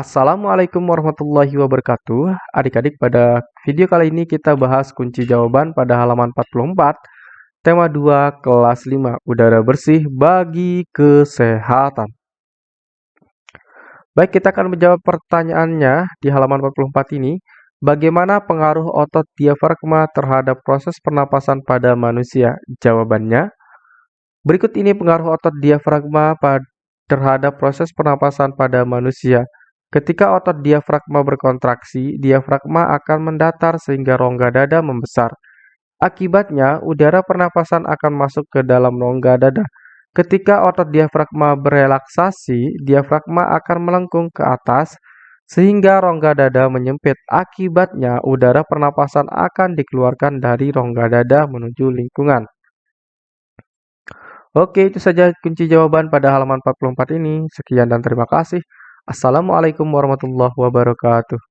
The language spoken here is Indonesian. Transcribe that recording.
Assalamualaikum warahmatullahi wabarakatuh. Adik-adik, pada video kali ini kita bahas kunci jawaban pada halaman 44, tema 2 kelas 5, udara bersih bagi kesehatan. Baik, kita akan menjawab pertanyaannya di halaman 44 ini. Bagaimana pengaruh otot diafragma terhadap proses pernapasan pada manusia? Jawabannya, berikut ini pengaruh otot diafragma terhadap proses pernapasan pada manusia. Ketika otot diafragma berkontraksi, diafragma akan mendatar sehingga rongga dada membesar. Akibatnya, udara pernapasan akan masuk ke dalam rongga dada. Ketika otot diafragma berelaksasi, diafragma akan melengkung ke atas sehingga rongga dada menyempit. Akibatnya, udara pernapasan akan dikeluarkan dari rongga dada menuju lingkungan. Oke, itu saja kunci jawaban pada halaman 44 ini. Sekian dan terima kasih. Assalamualaikum warahmatullahi wabarakatuh.